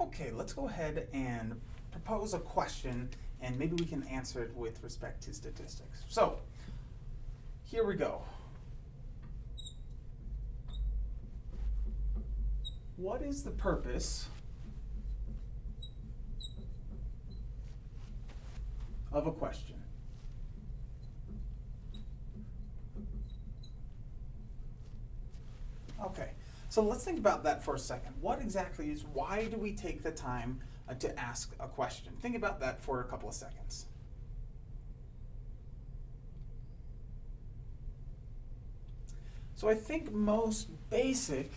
Okay, let's go ahead and propose a question and maybe we can answer it with respect to statistics. So, here we go. What is the purpose of a question? Okay, so let's think about that for a second. What exactly is, why do we take the time uh, to ask a question? Think about that for a couple of seconds. So I think most basic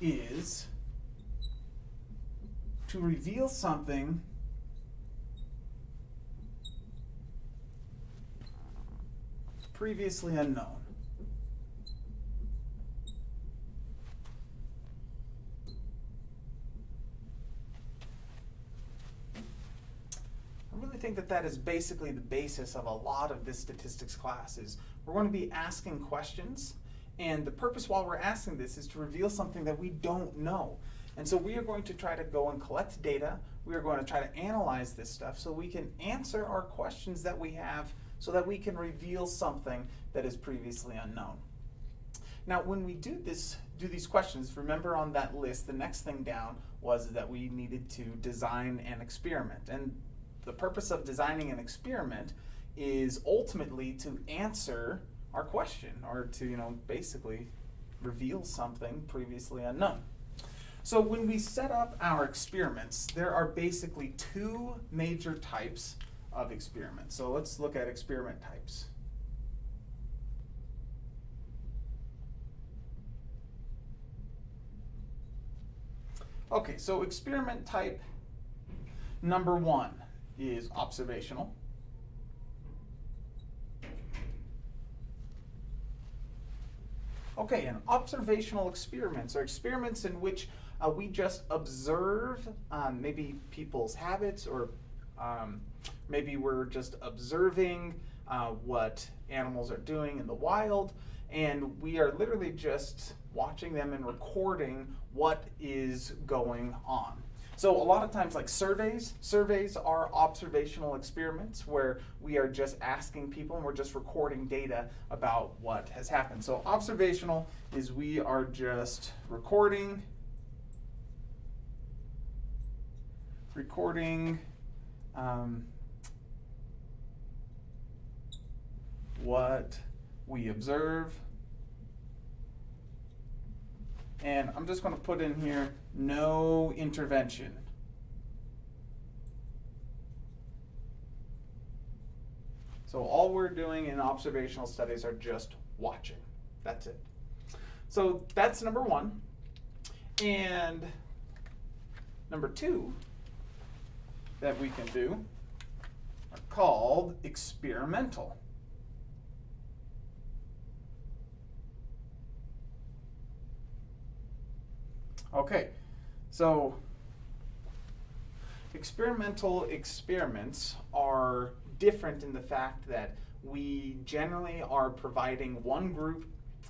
is to reveal something previously unknown. Think that that is basically the basis of a lot of this statistics class is we're going to be asking questions and the purpose while we're asking this is to reveal something that we don't know. And so we are going to try to go and collect data. We are going to try to analyze this stuff so we can answer our questions that we have so that we can reveal something that is previously unknown. Now, when we do this, do these questions, remember on that list, the next thing down was that we needed to design an experiment. And the purpose of designing an experiment is ultimately to answer our question or to, you know, basically reveal something previously unknown. So when we set up our experiments, there are basically two major types of experiments. So let's look at experiment types. Okay, so experiment type number one is observational. Okay, and observational experiments are experiments in which uh, we just observe um, maybe people's habits or um, maybe we're just observing uh, what animals are doing in the wild and we are literally just watching them and recording what is going on. So a lot of times like surveys, surveys are observational experiments where we are just asking people and we're just recording data about what has happened. So observational is we are just recording, recording um, what we observe. And I'm just going to put in here no intervention. So all we're doing in observational studies are just watching. That's it. So that's number one. And number two that we can do are called experimental. Okay, so experimental experiments are different in the fact that we generally are providing one group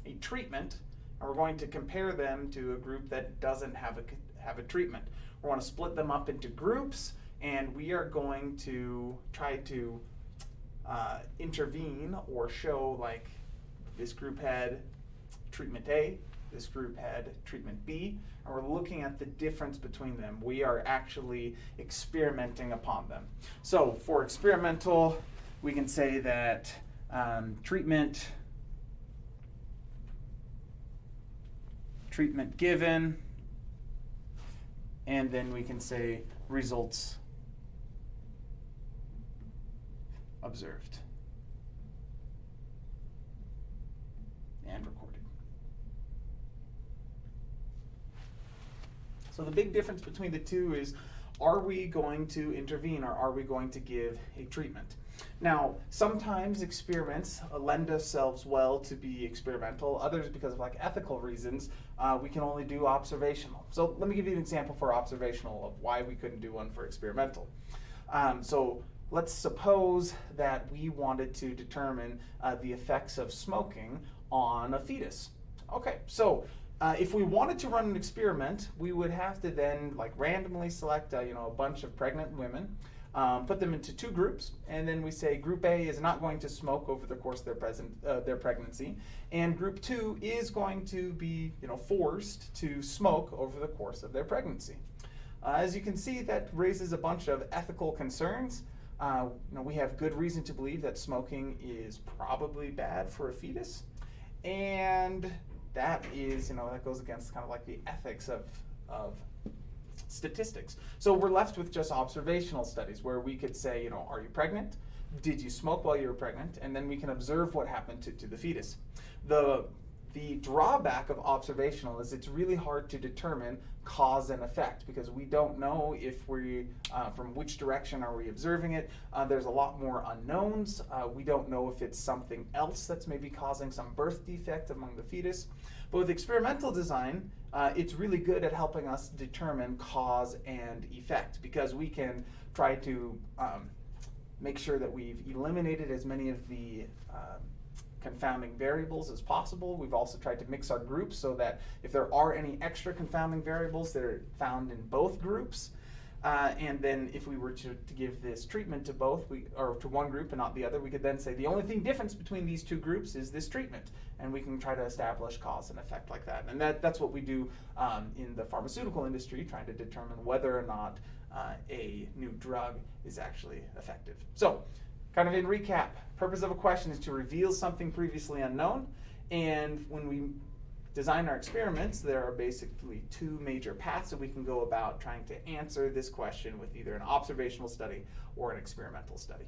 a treatment and we're going to compare them to a group that doesn't have a, have a treatment. We're going to split them up into groups and we are going to try to uh, intervene or show like this group had treatment A, this group had treatment B, and we're looking at the difference between them. We are actually experimenting upon them. So for experimental, we can say that um, treatment, treatment given, and then we can say results observed and recorded. So the big difference between the two is are we going to intervene or are we going to give a treatment? Now, sometimes experiments lend themselves well to be experimental. Others, because of like ethical reasons, uh, we can only do observational. So let me give you an example for observational of why we couldn't do one for experimental. Um, so let's suppose that we wanted to determine uh, the effects of smoking on a fetus. Okay, so Uh, if we wanted to run an experiment, we would have to then like randomly select uh, you know a bunch of pregnant women, um, put them into two groups, and then we say group A is not going to smoke over the course of their present uh, their pregnancy, and group two is going to be you know forced to smoke over the course of their pregnancy. Uh, as you can see, that raises a bunch of ethical concerns. Uh, you know, we have good reason to believe that smoking is probably bad for a fetus, and that is, you know, that goes against kind of like the ethics of, of statistics. So we're left with just observational studies where we could say, you know, are you pregnant? Did you smoke while you were pregnant? And then we can observe what happened to, to the fetus. The, the drawback of observational is it's really hard to determine cause and effect because we don't know if we, uh, from which direction are we observing it. Uh, there's a lot more unknowns. Uh, we don't know if it's something else that's maybe causing some birth defect among the fetus. But with experimental design, uh, it's really good at helping us determine cause and effect because we can try to um, make sure that we've eliminated as many of the um, confounding variables as possible. We've also tried to mix our groups so that if there are any extra confounding variables that are found in both groups, uh, and then if we were to, to, give this treatment to both, we, or to one group and not the other, we could then say the only thing difference between these two groups is this treatment. And we can try to establish cause and effect like that. And that, that's what we do um, in the pharmaceutical industry, trying to determine whether or not uh, a new drug is actually effective. So, kind of in recap, purpose of a question is to reveal something previously unknown. And when we design our experiments, there are basically two major paths that we can go about trying to answer this question with either an observational study or an experimental study.